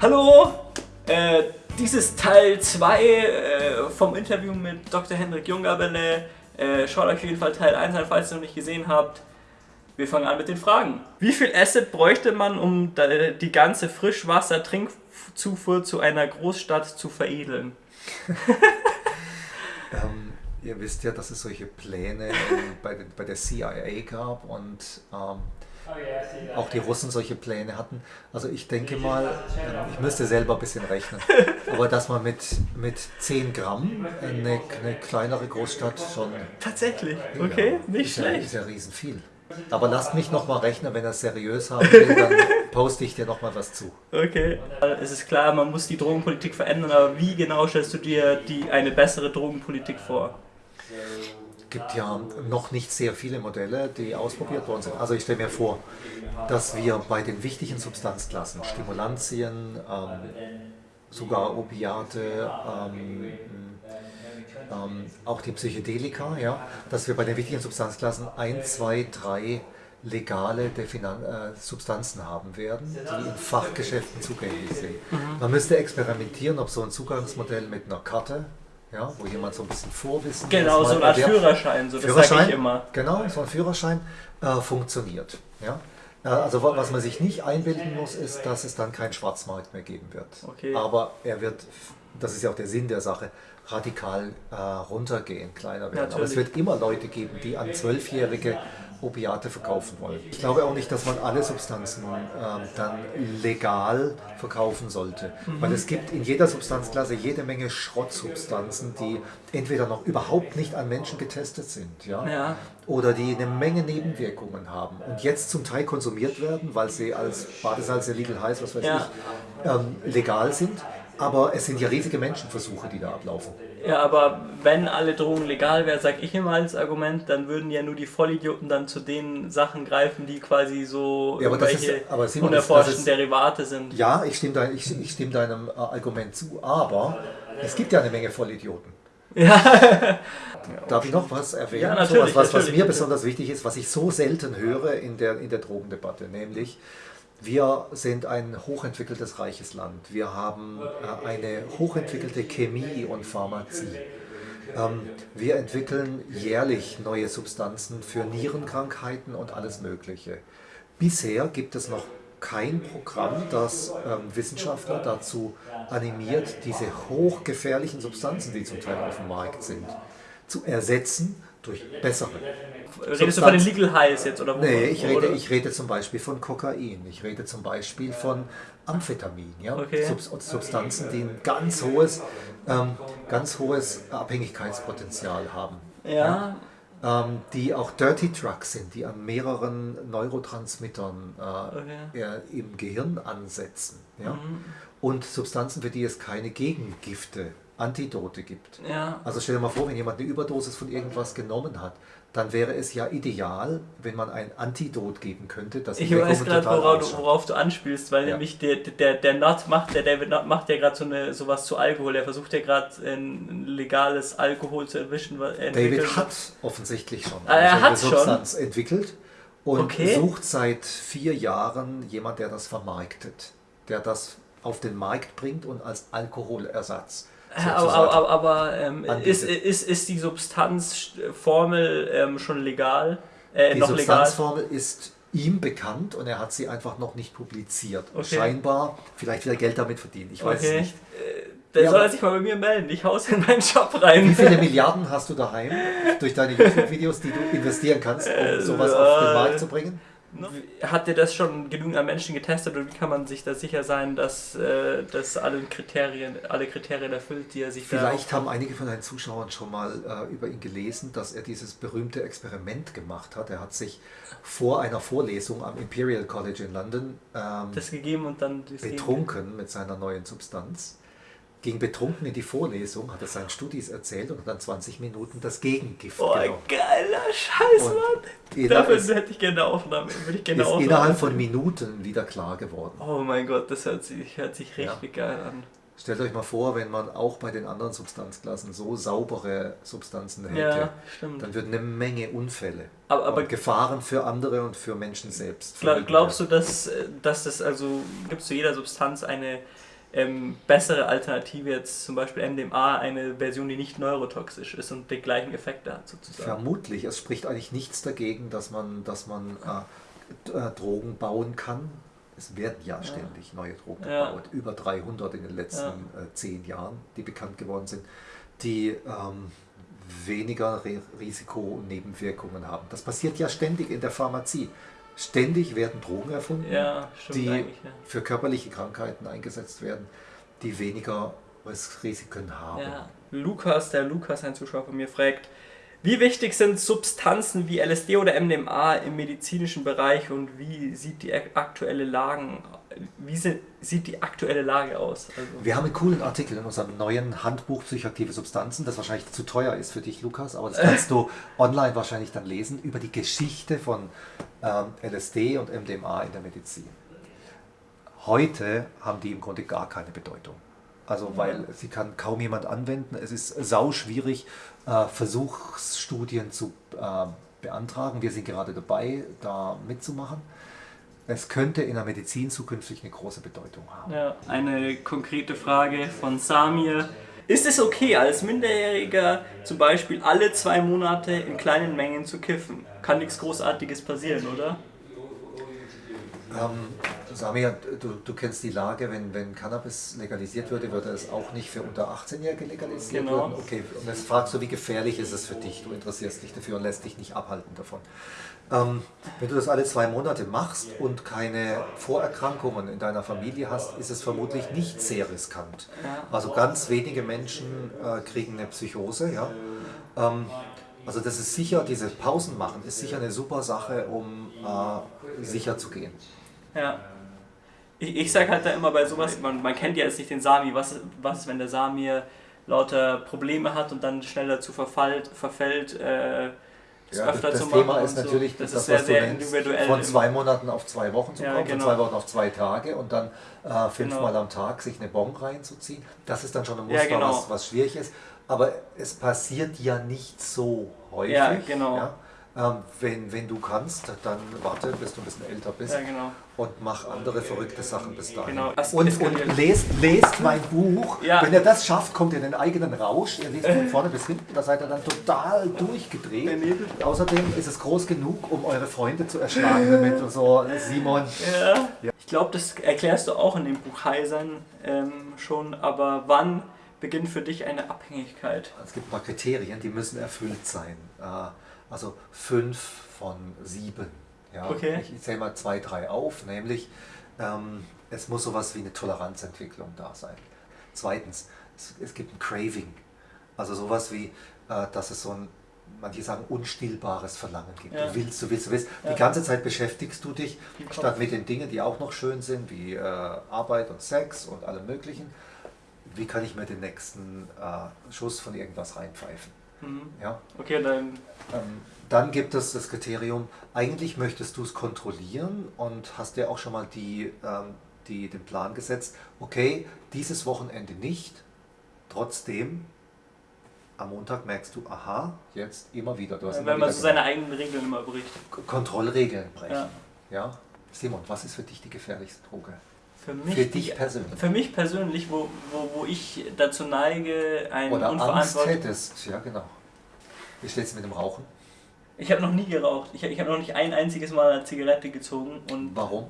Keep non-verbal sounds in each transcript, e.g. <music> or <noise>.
Hallo! Äh, dies ist Teil 2 äh, vom Interview mit Dr. Hendrik Jungabele. Äh, schaut euch auf jeden Fall Teil 1 an, falls ihr noch nicht gesehen habt. Wir fangen an mit den Fragen. Wie viel Acid bräuchte man, um die ganze Frischwasser-Trinkzufuhr zu einer Großstadt zu veredeln? <laughs> ähm, ihr wisst ja, dass es solche Pläne bei, bei der CIA gab und ähm, auch die Russen solche Pläne hatten. Also ich denke mal, ich müsste selber ein bisschen rechnen, aber dass man mit, mit 10 Gramm eine, eine kleinere Großstadt schon... Tatsächlich? Okay, ja, nicht ist schlecht. Ja, ist ja riesen viel. Aber lasst mich nochmal rechnen, wenn er es seriös haben will, dann poste ich dir nochmal was zu. Okay. Es ist klar, man muss die Drogenpolitik verändern, aber wie genau stellst du dir die, eine bessere Drogenpolitik vor? Gibt ja noch nicht sehr viele Modelle, die ausprobiert worden sind. Also ich stelle mir vor, dass wir bei den wichtigen Substanzklassen, Stimulantien, ähm, sogar Opiate, ähm, ähm, auch die Psychedelika, ja, dass wir bei den wichtigen Substanzklassen 1, 2, 3 legale Definan äh, Substanzen haben werden, die in Fachgeschäften zugänglich sind. Mhm. Man müsste experimentieren, ob so ein Zugangsmodell mit einer Karte ja, wo jemand so ein bisschen Vorwissen Genau, so eine Art Führerschein, so, das sage ich immer. Genau, so ein Führerschein äh, funktioniert. Ja? Äh, also was man sich nicht einbilden muss, ist, dass es dann keinen Schwarzmarkt mehr geben wird. Okay. Aber er wird, das ist ja auch der Sinn der Sache, radikal äh, runtergehen, kleiner werden. Natürlich. Aber es wird immer Leute geben, die an Zwölfjährige Opiate verkaufen wollen. Ich glaube auch nicht, dass man alle Substanzen äh, dann legal verkaufen sollte, mhm. weil es gibt in jeder Substanzklasse jede Menge Schrottsubstanzen, die entweder noch überhaupt nicht an Menschen getestet sind, ja, ja. oder die eine Menge Nebenwirkungen haben und jetzt zum Teil konsumiert werden, weil sie als Badesalz, Illegal heiß, was weiß ja. ich, ähm, legal sind. Aber es sind ja riesige Menschenversuche, die da ablaufen. Ja, aber wenn alle Drogen legal wären, sag ich immer als Argument, dann würden ja nur die Vollidioten dann zu den Sachen greifen, die quasi so ja, aber irgendwelche ist, aber Simon, unerforschten das, das ist, Derivate sind. Ja, ich stimme, dein, ich, ich stimme deinem äh, Argument zu, aber es gibt ja eine Menge Vollidioten. <laughs> Ja. Darf ich noch was erwähnen? Ja, natürlich, so was, was, was mir natürlich. besonders wichtig ist, was ich so selten höre in der, in der Drogendebatte, nämlich wir sind ein hochentwickeltes, reiches Land. Wir haben äh, eine hochentwickelte Chemie und Pharmazie. Ähm, wir entwickeln jährlich neue Substanzen für Nierenkrankheiten und alles Mögliche. Bisher gibt es noch kein Programm, das ähm, Wissenschaftler dazu animiert, diese hochgefährlichen Substanzen, die zum Teil auf dem Markt sind, zu ersetzen durch bessere. Redest Substanz. du von den Legal Highs jetzt? Oder nee, ich rede, ich rede zum Beispiel von Kokain, ich rede zum Beispiel von Amphetamin, ja? Okay. Sub Substanzen, die ein ganz hohes, ähm, ganz hohes Abhängigkeitspotenzial haben. Ja. ja? Ähm, die auch Dirty Drugs sind, die an mehreren Neurotransmittern äh, okay. im Gehirn ansetzen. Ja? Mhm. Und Substanzen, für die es keine Gegengifte Antidote gibt. Ja. Also stell dir mal vor, wenn jemand eine Überdosis von irgendwas genommen hat, dann wäre es ja ideal, wenn man ein Antidot geben könnte. Das ich weiß gerade, worauf, worauf, du anspielst, weil ja. nämlich der, der, der Nut macht, der David Nutt macht ja gerade so eine, sowas zu Alkohol. Er versucht ja gerade ein legales Alkohol zu erwischen. David hat offensichtlich schon ah, er eine Substanz schon? entwickelt und okay. sucht seit vier Jahren jemand, der das vermarktet, der das auf den Markt bringt und als Alkoholersatz aber, aber, aber ähm, ist, ist, ist die Substanzformel ähm, schon legal? Äh, die Substanzformel legal? ist ihm bekannt und er hat sie einfach noch nicht publiziert. Okay. Scheinbar vielleicht wieder Geld damit verdienen, ich weiß okay. es nicht. Äh, dann ja, soll er sich mal bei mir melden. Ich hau's in meinen Shop rein. Wie viele Milliarden hast du daheim durch deine <laughs> YouTube-Videos, die du investieren kannst, um äh, sowas auf den Markt zu bringen? Hat ihr das schon genügend an Menschen getestet und wie kann man sich da sicher sein, dass, äh, dass alle, Kriterien, alle Kriterien erfüllt, die er sich Vielleicht haben einige von deinen Zuschauern schon mal äh, über ihn gelesen, dass er dieses berühmte Experiment gemacht hat. Er hat sich vor einer Vorlesung am Imperial College in London ähm, das gegeben und dann betrunken mit seiner neuen Substanz ging betrunken in die Vorlesung, hat er seinen Studis erzählt und dann 20 Minuten das Gegengift Oh, genommen. geiler Scheiß, Mann! Dafür ist, hätte ich gerne Aufnahme. Würde ich gerne ist Aufnahme innerhalb von Minuten wieder klar geworden. Oh mein Gott, das hört sich, hört sich richtig ja. geil an. Stellt euch mal vor, wenn man auch bei den anderen Substanzklassen so saubere Substanzen hätte, ja, dann würden eine Menge Unfälle aber, aber Gefahren für andere und für Menschen selbst. Glaub, glaubst du, dass, dass das also gibt es zu jeder Substanz eine ähm, bessere Alternative jetzt zum Beispiel MDMA, eine Version, die nicht neurotoxisch ist und den gleichen Effekte hat sozusagen? Vermutlich. Es spricht eigentlich nichts dagegen, dass man, dass man äh, äh Drogen bauen kann, es werden ja ständig neue Drogen gebaut, über 300 in den letzten ja. äh, zehn Jahren, die bekannt geworden sind, die ähm, weniger Re Risiko und Nebenwirkungen haben. Das passiert ja ständig in der Pharmazie. Ständig werden Drogen erfunden, ja, die ja. für körperliche Krankheiten eingesetzt werden, die weniger Risiken haben. Lukas, der Lukas, ein Zuschauer von mir, fragt, wie wichtig sind Substanzen wie LSD oder MDMA im medizinischen Bereich und wie sieht die aktuelle Lage, wie sieht die aktuelle Lage aus? Also Wir haben einen coolen Artikel in unserem neuen Handbuch Psychoaktive Substanzen, das wahrscheinlich zu teuer ist für dich, Lukas, aber das kannst du <laughs> online wahrscheinlich dann lesen, über die Geschichte von ähm, LSD und MDMA in der Medizin. Heute haben die im Grunde gar keine Bedeutung. Also weil sie kann kaum jemand anwenden. Es ist sau schwierig, äh, Versuchsstudien zu äh, beantragen. Wir sind gerade dabei, da mitzumachen. Es könnte in der Medizin zukünftig eine große Bedeutung haben. Ja, eine konkrete Frage von Samir. Ist es okay, als Minderjähriger zum Beispiel alle zwei Monate in kleinen Mengen zu kiffen? Kann nichts Großartiges passieren, oder? Ähm, Samir, du, du kennst die Lage, wenn, wenn Cannabis legalisiert würde, würde es auch nicht für unter 18-Jährige legalisiert genau. werden? Okay, und jetzt fragst du, wie gefährlich ist es für dich? Du interessierst dich dafür und lässt dich nicht abhalten davon. Ähm, wenn du das alle zwei Monate machst und keine Vorerkrankungen in deiner Familie hast, ist es vermutlich nicht sehr riskant. Also ganz wenige Menschen äh, kriegen eine Psychose. Ja? Ähm, also das ist sicher, diese Pausen machen, ist sicher eine super Sache, um äh, sicher zu gehen. Ja. Ich, ich sage halt da immer bei sowas, man, man kennt ja jetzt nicht den Sami, was, was wenn der Sami lauter Probleme hat und dann schnell dazu verfallt, verfällt, äh, das ja, öfter das, das Thema ist natürlich das, das ist was sehr, du nennst, von zwei Monaten auf zwei Wochen zu kommen, ja, genau. von zwei Wochen auf zwei Tage und dann äh, fünfmal genau. am Tag sich eine Bon reinzuziehen. Das ist dann schon ein Muster, ja, genau. was, was schwierig ist. Aber es passiert ja nicht so häufig. Ja, genau. Ja? Ähm, wenn, wenn du kannst, dann warte, bis du ein bisschen älter bist ja, genau. und mach andere verrückte Sachen bis dahin. Genau. Und, und lest, lest mein Buch. Ja. Wenn ihr das schafft, kommt ihr in den eigenen Rausch. Ihr lest von vorne bis hinten, da seid ihr dann total durchgedreht. Außerdem ist es groß genug, um eure Freunde zu erschlagen <laughs> damit und so. Simon. Ja. Ich glaube, das erklärst du auch in dem Buch Heisern ähm, schon, aber wann beginnt für dich eine Abhängigkeit? Es gibt paar Kriterien, die müssen erfüllt sein. Äh, also fünf von sieben. Ja? Okay. Ich, zähle mal zwei, drei auf, nämlich ähm, es muss sowas wie eine Toleranzentwicklung da sein. Zweitens, es, es gibt ein Craving, also sowas wie, äh, dass es so ein, manche sagen, unstillbares Verlangen gibt. Ja. Du willst, du willst, du willst. Ja. Die ganze Zeit beschäftigst du dich, statt mit den Dingen, die auch noch schön sind, wie äh, Arbeit und Sex und allem Möglichen. Wie kann ich mir den nächsten äh, Schuss von irgendwas reinpfeifen? Mhm. Ja? Okay, dann. Ähm, dann gibt es das Kriterium, eigentlich möchtest du es kontrollieren und hast dir auch schon mal die, ähm, die, den Plan gesetzt, okay, dieses Wochenende nicht, trotzdem am Montag merkst du, aha, jetzt immer wieder. Du hast Wenn man so seine eigenen Regeln immer bricht. Kontrollregeln brechen. Ja. ja. Simon, was ist für dich die gefährlichste Droge? Für, mich für dich persönlich? Für mich persönlich, wo, wo, wo ich dazu neige, ein Oder Angst hättest, ja genau. Wie steht es mit dem Rauchen? Ich habe noch nie geraucht. Ich, ich habe noch nicht ein einziges Mal eine Zigarette gezogen. Und Warum?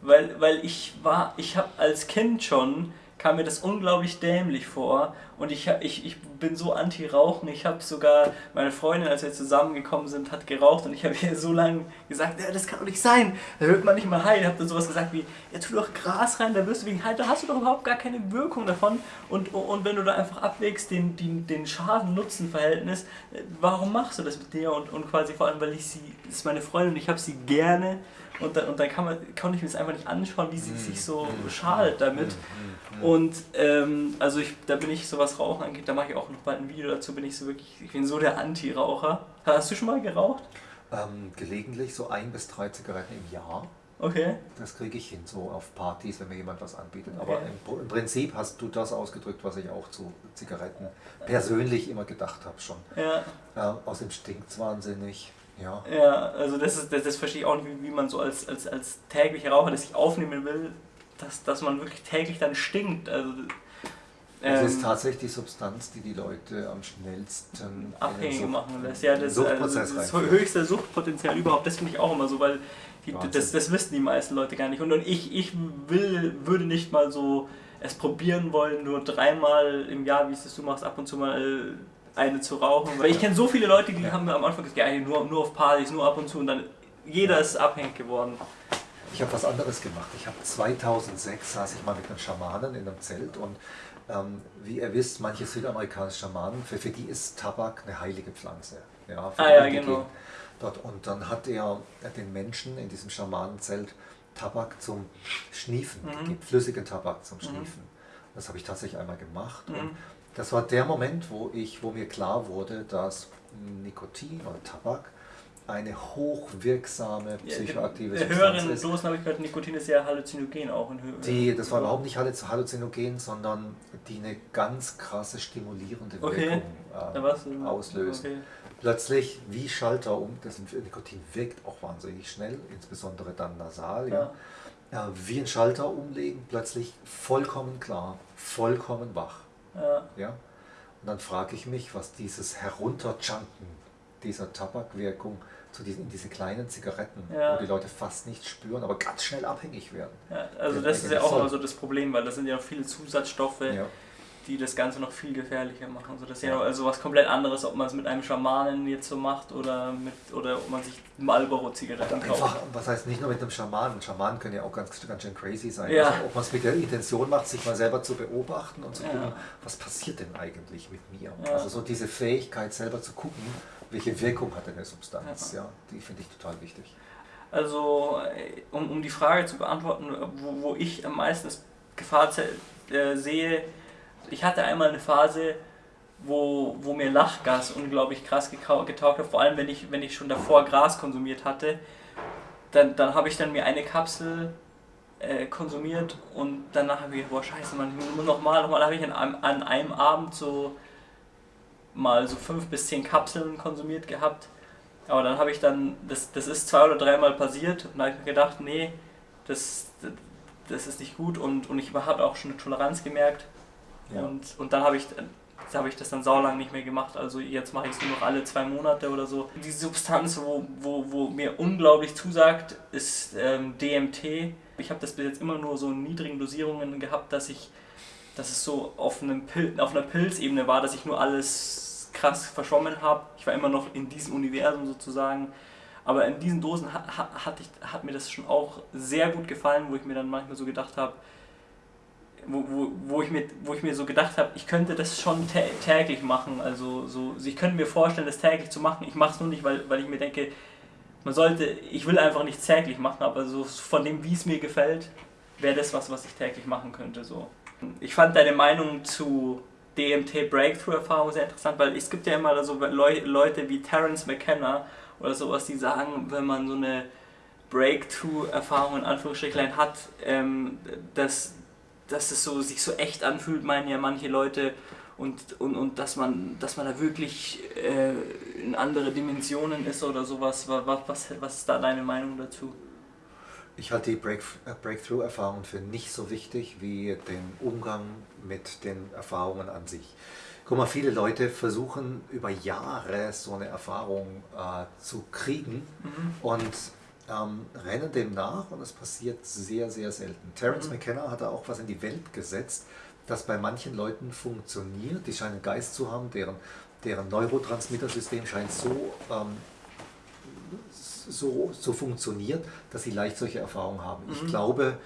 Weil, weil ich war, ich habe als Kind schon kam mir das unglaublich dämlich vor. Und ich, ich, ich bin so anti-Rauchen. Ich habe sogar, meine Freundin, als wir zusammengekommen sind, hat geraucht. Und ich habe ihr so lange gesagt, ja, das kann doch nicht sein, da wird man nicht mal heil. Ich habe dann sowas gesagt wie, ja, tu doch Gras rein, da wirst du wegen heil, da hast du doch überhaupt gar keine Wirkung davon. Und, und wenn du da einfach abwägst, den, den, den Schaden-Nutzen-Verhältnis, warum machst du das mit dir? Und, und quasi vor allem, weil ich sie, das ist meine Freundin und ich habe sie gerne und dann, und dann kann man, konnte ich mir das einfach nicht anschauen, wie sie sich so schadet damit. Und ähm, also ich, da bin ich, so was Rauchen angeht, da mache ich auch noch bald ein Video dazu, bin ich so wirklich, ich bin so der Anti-Raucher. Hast du schon mal geraucht? Ähm, gelegentlich so ein bis drei Zigaretten im Jahr. Okay. Das kriege ich hin, so auf Partys, wenn mir jemand was anbietet. Okay. Aber im, im, Prinzip hast du das ausgedrückt, was ich auch zu Zigaretten persönlich immer gedacht habe schon. Ja. Äh, außerdem stinkt es wahnsinnig. Ja. ja, also das, ist, das, das verstehe ich auch nicht, wie, wie man so als, als, als täglicher Raucher das sich aufnehmen will, dass, dass man wirklich täglich dann stinkt. Also, ähm, das ist tatsächlich die Substanz, die die Leute am schnellsten abhängig machen lässt. Ja, das, also, das höchste Suchtpotenzial überhaupt, das finde ich auch immer so, weil die, das, das wissen die meisten Leute gar nicht. Und, und ich, ich will, würde nicht mal so es probieren wollen, nur dreimal im Jahr, wie es das du machst, ab und zu mal eine zu rauchen. Weil ich kenne so viele Leute, die ja. haben am Anfang gesagt, ja, nur, nur auf Partys, nur ab und zu und dann jeder ist abhängig geworden. Ich habe was anderes gemacht. Ich habe 2006 saß ich mal mit einem Schamanen in einem Zelt und ähm, wie ihr wisst, manche südamerikanische Schamanen, für, für die ist Tabak eine heilige Pflanze. Ja, ah ja, genau. Dort. Und dann hat er den Menschen in diesem Schamanenzelt Tabak zum Schniefen mhm. gegeben, flüssigen Tabak zum mhm. Schniefen. Mhm. Das habe ich tatsächlich einmal gemacht. Mhm. Und das war der Moment, wo, ich, wo mir klar wurde, dass Nikotin oder Tabak eine hochwirksame psychoaktive ja, Substanz höheren ist. Dosen habe ich gehört, Nikotin ist ja halluzinogen auch. In die, das war überhaupt nicht halluzinogen, sondern die eine ganz krasse stimulierende Wirkung äh, auslöst. Okay. Plötzlich wie Schalter um, das Nikotin wirkt auch wahnsinnig schnell, insbesondere dann nasal. Ja. ja. wie ein Schalter umlegen, plötzlich vollkommen klar, vollkommen wach. Ja. ja? Und dann frage ich mich, was dieses Herunterjunken dieser Tabakwirkung zu diesen, in diese kleinen Zigaretten, ja. wo die Leute fast nichts spüren, aber ganz schnell abhängig werden. Ja, also das ist ja auch immer so das Problem, weil das sind ja viele Zusatzstoffe, ja die das Ganze noch viel gefährlicher machen. So, das ist ja, also was komplett anderes, ob man es mit einem Schamanen jetzt so macht oder, mit, oder ob man sich Marlboro-Zigaretten kauft. Einfach, was heißt nicht nur mit einem Schamanen, Schamanen können ja auch ganz, ganz schön crazy sein. Ja. Also, ob man es mit der Intention macht, sich mal selber zu beobachten und zu gucken, ja. was passiert denn eigentlich mit mir? Ja. Also so diese Fähigkeit selber zu gucken, welche Wirkung hat eine Substanz, ja. die finde ich total wichtig. Also um, um die Frage zu beantworten, wo, wo ich am meisten das Gefahr äh, sehe, ich hatte einmal eine Phase, wo, wo mir Lachgas unglaublich krass getaugt hat, vor allem wenn ich, wenn ich schon davor Gras konsumiert hatte. Dann, dann habe ich dann mir eine Kapsel äh, konsumiert und danach habe ich gedacht, boah scheiße, man, nochmal, nochmal habe ich an an einem Abend so mal so fünf bis zehn Kapseln konsumiert gehabt. Aber dann habe ich dann, das, das ist zwei oder dreimal passiert und da habe ich mir gedacht, nee, das, das ist nicht gut und, und ich habe auch schon eine Toleranz gemerkt ja. Und, und dann habe ich, hab ich das dann saulang nicht mehr gemacht. Also jetzt mache ich es nur noch alle zwei Monate oder so. Die Substanz, wo, wo, wo mir unglaublich zusagt, ist ähm, DMT. Ich habe das bis jetzt immer nur so in niedrigen Dosierungen gehabt, dass ich dass es so auf, einem Pil auf einer Pilzebene war, dass ich nur alles krass verschwommen habe. Ich war immer noch in diesem Universum sozusagen. Aber in diesen Dosen hat, hat, ich, hat mir das schon auch sehr gut gefallen, wo ich mir dann manchmal so gedacht habe, wo, wo, wo, ich mir, wo ich mir so gedacht habe, ich könnte das schon täglich machen. Also so, ich könnte mir vorstellen, das täglich zu machen. Ich mache es nur nicht, weil, weil ich mir denke, man sollte, ich will einfach nicht täglich machen, aber so von dem, wie es mir gefällt, wäre das was, was ich täglich machen könnte. So. Ich fand deine Meinung zu DMT Breakthrough-Erfahrung sehr interessant, weil es gibt ja immer so Leute wie Terence McKenna oder sowas, die sagen, wenn man so eine Breakthrough-Erfahrung in Anführungsstrichlein hat, ähm, dass dass es so, sich so echt anfühlt, meinen ja manche Leute. Und, und, und dass, man, dass man da wirklich äh, in andere Dimensionen ist oder sowas. Was, was, was ist da deine Meinung dazu? Ich halte die Break, äh, Breakthrough-Erfahrungen für nicht so wichtig wie den Umgang mit den Erfahrungen an sich. Guck mal, viele Leute versuchen über Jahre so eine Erfahrung äh, zu kriegen mhm. und ähm, rennen dem nach und es passiert sehr, sehr selten. Terence mhm. McKenna hat da auch was in die Welt gesetzt, das bei manchen Leuten funktioniert. Die scheinen einen Geist zu haben, deren, deren Neurotransmittersystem scheint so, ähm, so, so funktioniert, dass sie leicht solche Erfahrungen haben. Mhm. Ich glaube,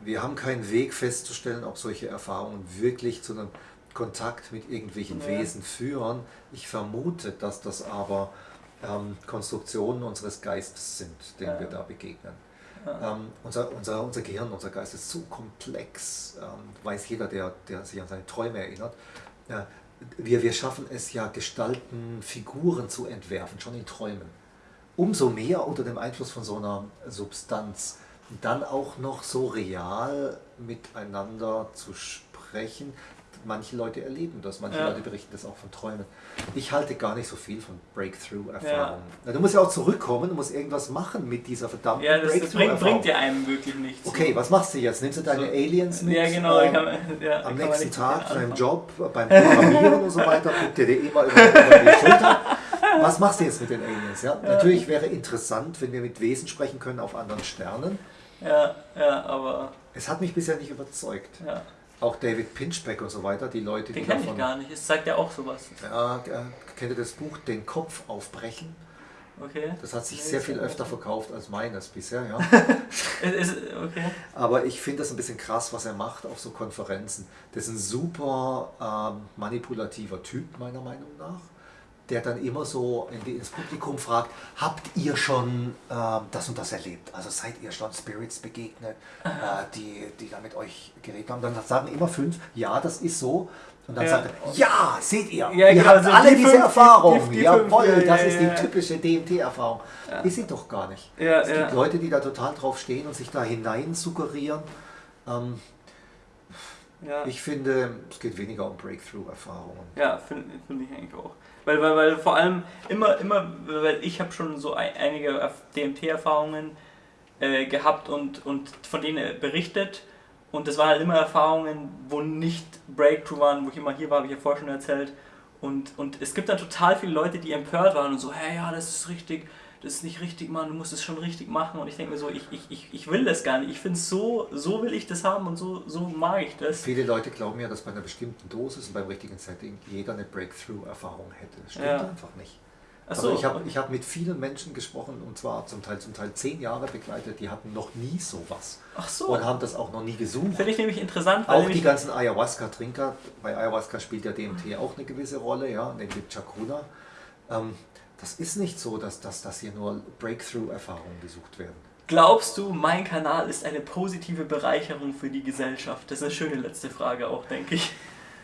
wir haben keinen Weg festzustellen, ob solche Erfahrungen wirklich zu einem Kontakt mit irgendwelchen ja. Wesen führen. Ich vermute, dass das aber ähm, Konstruktionen unseres Geistes sind, denen ja. wir da begegnen. Ja. Ähm, unser, unser, unser Gehirn, unser Geist ist so komplex, ähm, weiß jeder, der, der sich an seine Träume erinnert. Äh, wir, wir schaffen es ja, Gestalten, Figuren zu entwerfen, schon in Träumen. umso mehr unter dem Einfluss von so einer Substanz dann auch noch so real miteinander zu sprechen, manche Leute erleben das, manche ja. Leute berichten das auch von Träumen. Ich halte gar nicht so viel von Breakthrough-Erfahrungen. Ja. Du musst ja auch zurückkommen, du musst irgendwas machen mit dieser verdammten ja, das, Breakthrough-Erfahrung. Das bringt, bringt dir einem wirklich nichts. Okay, was machst du jetzt? Nimmst du deine so. Aliens mit? Ja, genau. Ähm, kann, ja, am nächsten Tag, deinem Job, beim Programmieren und so weiter, guckt dir die immer über, über die Schulter. Was machst du jetzt mit den Aliens? Ja? Natürlich wäre interessant, wenn wir mit Wesen sprechen können auf anderen Sternen. Ja, ja, aber... Es hat mich bisher nicht überzeugt. Ja auch David Pinchbeck und so weiter, die Leute, Den die kenne ich gar nicht, es sagt ja auch sowas. Ja, kennt ihr das Buch Den Kopf aufbrechen? Okay. Das hat sich sehr viel öfter verkauft als meines bisher, ja. <laughs> okay. Aber ich finde das ein bisschen krass, was er macht auf so Konferenzen. Das ist ein super ähm, manipulativer Typ, meiner Meinung nach der dann immer so ins Publikum fragt, habt ihr schon äh, das und das erlebt? Also seid ihr schon Spirits begegnet, äh, die, die da mit euch geredet haben? Dann sagen immer fünf, ja, das ist so. Und dann ja. sagt er, ja, seht ihr, ja, ihr genau, habt also alle die diese fünf, Erfahrung. Die, die, die Jawohl, fünf, ja, das ist die typische DMT-Erfahrung. Ist sie doch gar nicht. es gibt Leute, die da total drauf stehen und sich da hinein suggerieren. Ähm, ich finde, es geht weniger um Breakthrough-Erfahrungen. Ja, finde find ich eigentlich auch. Weil, weil, weil vor allem immer, immer, weil ich habe schon so einige DMT-Erfahrungen äh, gehabt und, und von denen berichtet. Und das waren halt immer Erfahrungen, wo nicht Breakthrough waren, wo ich immer hier war, habe ich ja vorher schon erzählt. Und, und es gibt dann total viele Leute, die empört waren und so, hey, ja, das ist richtig das ist nicht richtig, Mann, du musst es schon richtig machen. Und ich denke mir so, ich, ich, ich, ich will das gar nicht. Ich finde es so, so will ich das haben und so, so mag ich das. Viele Leute glauben ja, dass bei einer bestimmten Dosis und beim richtigen Setting jeder eine Breakthrough-Erfahrung hätte. Das stimmt ja. einfach nicht. So, also ich habe ich hab mit vielen Menschen gesprochen und zwar zum Teil zum Teil zehn Jahre begleitet, die hatten noch nie sowas. Ach so. Und haben das auch noch nie gesucht. Finde ich nämlich interessant. auch die ganzen Ayahuasca-Trinker, bei Ayahuasca spielt ja DMT auch eine gewisse Rolle, ja, nämlich Chakuna. Ähm, das ist nicht so, dass, dass, dass hier nur Breakthrough-Erfahrungen gesucht werden. Glaubst du, mein Kanal ist eine positive Bereicherung für die Gesellschaft? Das ist eine schöne letzte Frage auch, denke ich.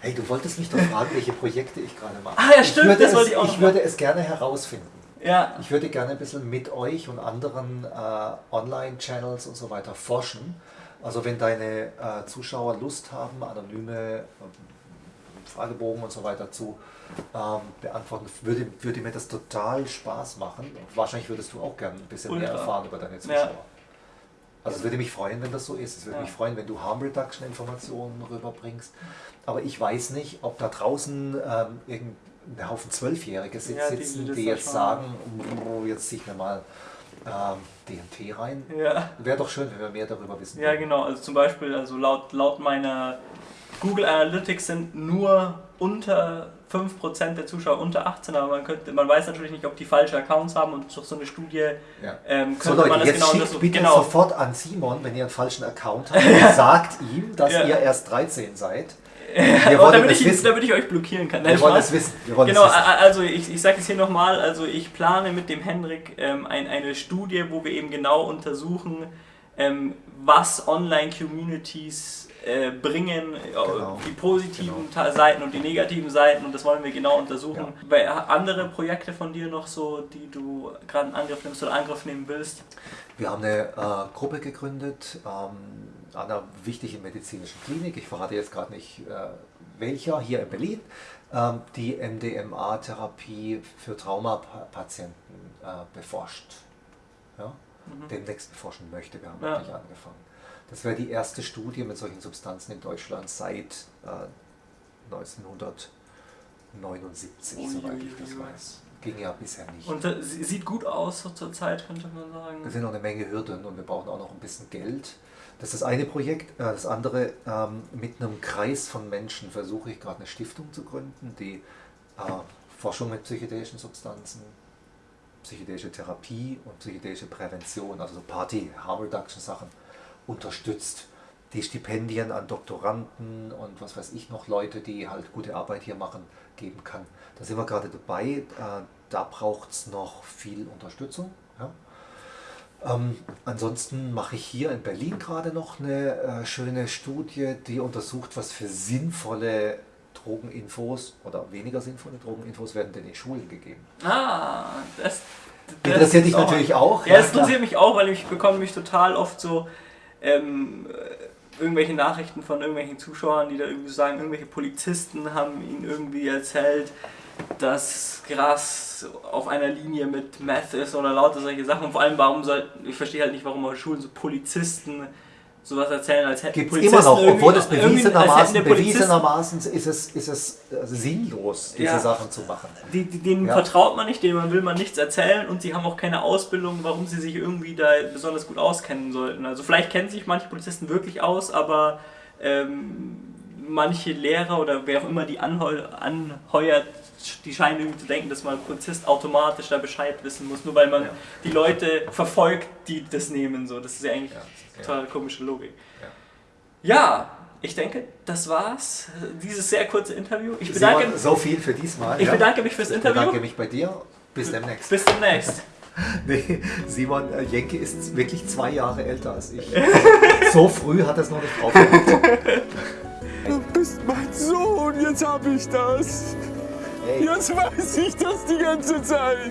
Hey, du wolltest mich doch fragen, welche Projekte ich gerade mache. Ah ja, stimmt, das wollte ich auch. Ich würde es gerne herausfinden. Ja. Ich würde gerne ein bisschen mit euch und anderen äh, Online-Channels und so weiter forschen. Also wenn deine äh, Zuschauer Lust haben, anonyme Fragebogen und so weiter zu ähm, beantworten, würde, würde mir das total Spaß machen. Und wahrscheinlich würdest du auch gerne ein bisschen Ultra. mehr erfahren über deine Zuschauer. Ja. Also es würde mich freuen, wenn das so ist. Es würde ja. mich freuen, wenn du Harm Reduction Informationen rüberbringst. Aber ich weiß nicht, ob da draußen ähm, irgendein Haufen Zwölfjährige sitzen, ja, die, die, jetzt sagen, oh, jetzt zieh ich mir mal ähm, DMT rein. Ja. Wäre doch schön, wenn wir mehr darüber wissen. Ja, genau. Also zum Beispiel, also laut, laut meiner Google Analytics sind nur unter 5% der Zuschauer unter 18, aber man, könnte, man weiß natürlich nicht, ob die falsche Accounts haben und durch so eine Studie ja. ähm, könnte so Leute, man das jetzt genau schickt so, bitte genau. sofort an Simon, wenn ihr einen falschen Account habt, <laughs> und sagt ihm, dass ja. ihr erst 13 seid. <laughs> Wir wollen damit, ich, wissen. damit ich euch blockieren kann. Wir wollen es wissen. Wir genau, wissen. also ich, ich sage es hier nochmal, also ich plane mit dem Henrik ähm, ein, eine Studie, wo wir eben genau untersuchen, ähm, was Online-Communities äh, bringen, äh, genau. die positiven genau. Seiten und die negativen Seiten und das wollen wir genau untersuchen. Ja. andere Projekte von dir noch so, die du gerade in Angriff nimmst oder Angriff nehmen willst? Wir haben eine äh, Gruppe gegründet ähm, an einer wichtigen medizinischen Klinik. Ich verrate jetzt gerade nicht äh, welcher, hier in Berlin, ähm, die MDMA-Therapie für Traumapatienten äh, beforscht. Ja? Mhm. Demnächst beforschen möchte. Wir haben ja. wirklich angefangen. Das wäre die erste Studie mit solchen Substanzen in Deutschland seit äh, 1979, oh, soweit ich das weiß. Ging ja bisher nicht. Und äh, sieht gut aus zur Zeit, könnte man sagen. Es sind noch eine Menge Hürden und wir brauchen auch noch ein bisschen Geld. Das ist das eine Projekt. Äh, das andere, ähm, mit einem Kreis von Menschen versuche ich gerade eine Stiftung zu gründen, die äh, Forschung mit psychedelischen Substanzen, psychedelische Therapie und psychedelische Prävention, also so Party, Harm Reduction Sachen, unterstützt. Die Stipendien an Doktoranden und was weiß ich noch, Leute, die halt gute Arbeit hier machen, geben kann. Da sind wir gerade dabei. Äh, da braucht es noch viel Unterstützung. Ja. Ähm, ansonsten mache ich hier in Berlin gerade noch eine äh, schöne Studie, die untersucht, was für sinnvolle Drogeninfos oder weniger sinnvolle Drogeninfos werden denn in Schulen gegeben. Ah, das, Interessiert dich natürlich auch. Ja, es interessiert mich auch, weil ich bekomme mich total oft so ähm, irgendwelche Nachrichten von irgendwelchen Zuschauern, die da irgendwie sagen, irgendwelche Polizisten haben ihnen irgendwie erzählt, dass Gras auf einer Linie mit Meth ist oder lauter solche Sachen. Und vor allem, warum soll, ich verstehe halt nicht, warum auf Schulen so Polizisten sowas erzählen, als hätten Gibt's Polizisten immer noch, obwohl es bewiesenermaßen, bewiesenermaßen ist es, ist es also sinnlos, diese ja, Sachen zu machen. Die, die, denen ja. vertraut man nicht, denen will man nichts erzählen und sie haben auch keine Ausbildung, warum sie sich irgendwie da besonders gut auskennen sollten. Also vielleicht kennen sich manche Polizisten wirklich aus, aber ähm, manche Lehrer oder wer auch immer die anheuert, die scheinen irgendwie zu denken, dass man Polizist automatisch da Bescheid wissen muss, nur weil man ja. die Leute verfolgt, die das nehmen. So. Das ist ja eigentlich ja. total komische Logik. Ja. ja. ich denke, das war's. Dieses sehr kurze Interview. Ich bedanke Simon, so viel für diesmal. Ich bedanke mich fürs Interview. Ich bedanke mich bei dir. Bis demnächst. Bis demnächst. <laughs> nee, Simon äh, Jenke ist wirklich zwei Jahre älter als ich. <laughs> so früh hat er es noch nicht drauf <laughs> Du bist mein Sohn, jetzt hab ich das. Jetzt weiß ich das die ganze Zeit.